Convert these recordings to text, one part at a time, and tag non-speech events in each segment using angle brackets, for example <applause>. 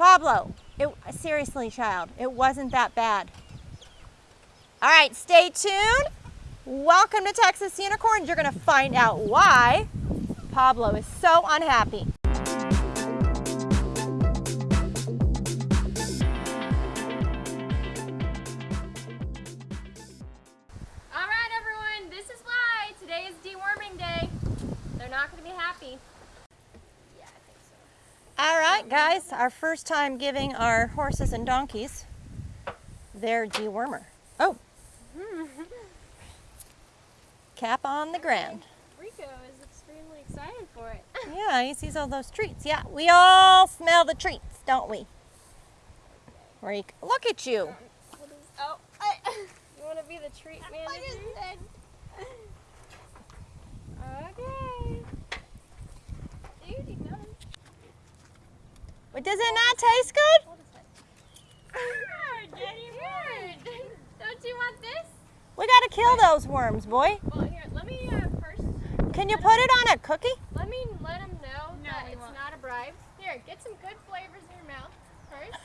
Pablo, it, seriously, child, it wasn't that bad. All right, stay tuned. Welcome to Texas Unicorns. You're to find out why Pablo is so unhappy. All right, everyone, this is why. Today is day. They're not to be happy. Yeah, I think so. All right, guys, our first time giving our horses and donkeys their dewormer. Oh. <laughs> Cap on the ground. Rico is extremely excited for it. <laughs> Yeah, he sees all those treats. Yeah, we all smell the treats, don't we? Reek, look at you. Oh, I, <laughs> you want to be the treat manager? Okay. Dude. But does it not taste good? Hold his head. Daddy bird. Don't you want this? We gotta kill those worms, boy. Well, here, let me uh, first. Can you put it on a cookie? Let me let him know No, that it's won't. not a bribe. Here, get some good flavors in your mouth first.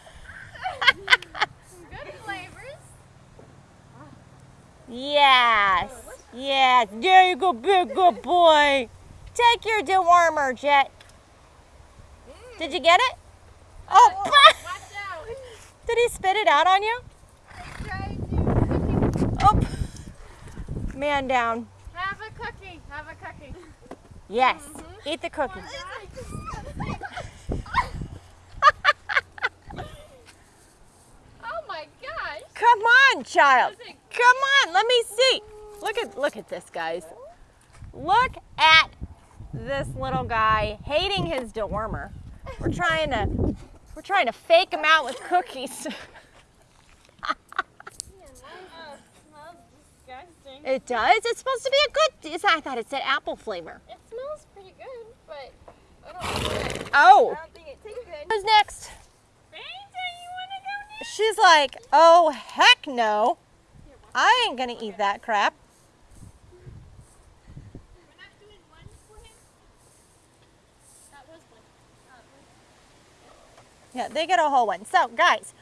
<laughs> some good flavors. Yes. Yes. There you go, big good boy. Take your dewormer, Jet. Did you get it? Did he spit it out on you? Oh, man down. have a cookie. Have a cookie. Yes. Mm-hmm. Eat the cookie. <laughs> oh my gosh. Come on, child. Come on, let me see. Look at look at this, guys. Look at this little guy hating his dewormer. We're trying to we're trying to fake him out with cookies. <laughs> it does. It's supposed to be a good. I thought it said apple flavor. It smells pretty good, but I don't know. Oh, I don't think it tastes good. who's next? You want to go next? She's like, oh heck no. I ain't gonna eat that crap. We're not doing one for him? That was one. Yeah, they get a whole one. So, guys,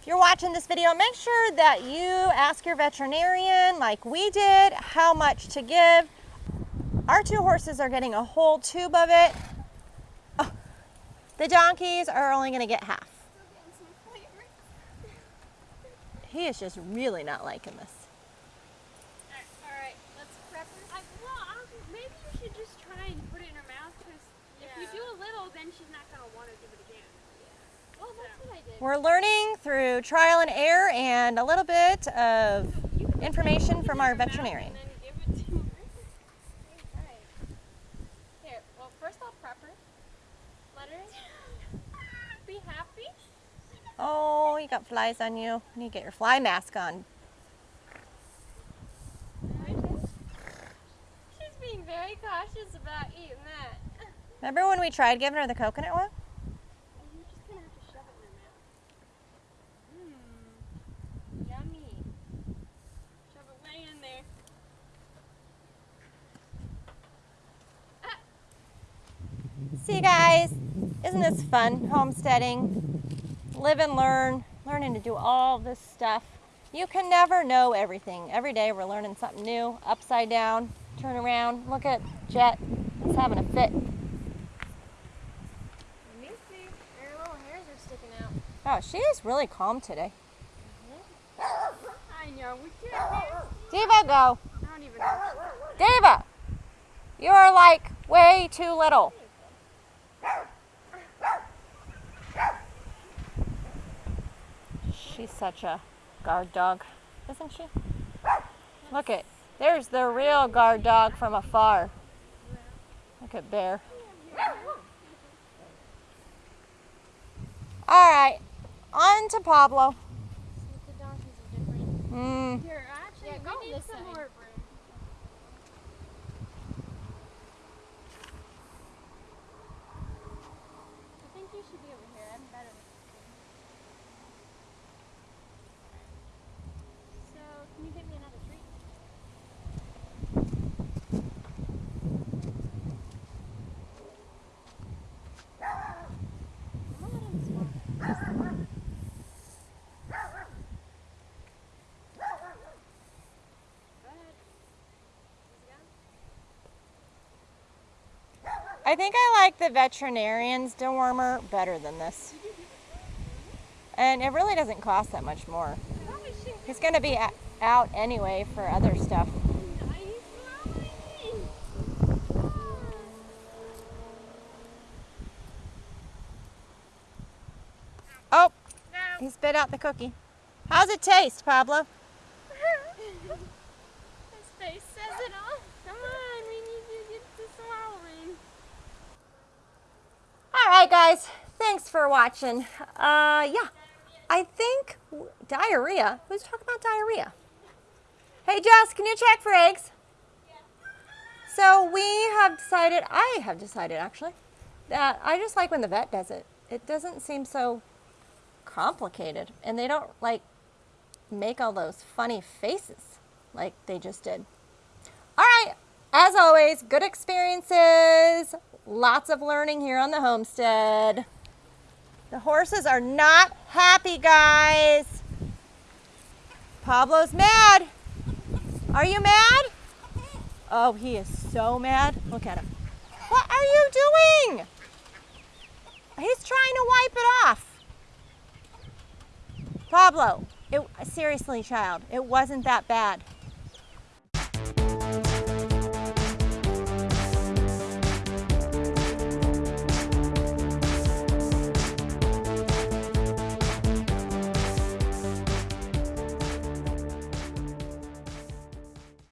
if you're watching this video, make sure that you ask your veterinarian, like we did, how much to give. Our two horses are getting a whole tube of it. Oh, the donkeys are only going to get half. He is just really not liking this. Alright, let's prep her. I, well, um, maybe you should just try and put it in her mouth because if you do a little, then she's not gonna want to do it again. Well, that's what I did. We're learning through trial and error and a little bit of information from our veterinarian. And then give it to her. Alright. Here, well, first I'll prep her. Let her be happy. Oh, you got flies on you. You need to get your fly mask on. She's being very cautious about eating that. Remember when we tried giving her the coconut one? You're just gonna have to shove it in her mouth. Mmm, yummy. Shove it way in there. See, guys, isn't this fun? Homesteading, live and learn, learning to do all this stuff. You can never know everything. Every day we're learning something new, upside down, turn around. Look at Jet. He's having a fit. Let me little hairs are sticking out. Oh, she is really calm today. I know, we can't dance. Diva, go. I don't even know. Diva, you are like way too little. She's such a guard dog, isn't she? Look at, there's the real guard dog from afar. Look at Bear. All right, on to Pablo. Mm, Here, actually, Yeah, we need some side. more room. I think you should be over here. I'm better. So, can you get me another treat? I'm gonna let him smoke. I think I like the veterinarian's dewormer better than this. And it really doesn't cost that much more. He's going to be out anyway for other stuff. Oh, he spit out the cookie. How's it taste, Pablo? <laughs> His face says it all. Come on, we need to get to swallowing. All right, guys. Thanks for watching. Uh, yeah, I think diarrhea. Who's talking about diarrhea? Hey, Jess, can you check for eggs? So we have decided, I have decided actually, that I just like when the vet does it. It doesn't seem so complicated, and they don't like make all those funny faces like they just did. All right, as always, good experiences, lots of learning here on the homestead. The horses are not happy, guys. Pablo's mad. Are you mad? Oh, he is so mad. Look at him. What are you doing? He's trying to wipe it off. Pablo, it, seriously, child, it wasn't that bad.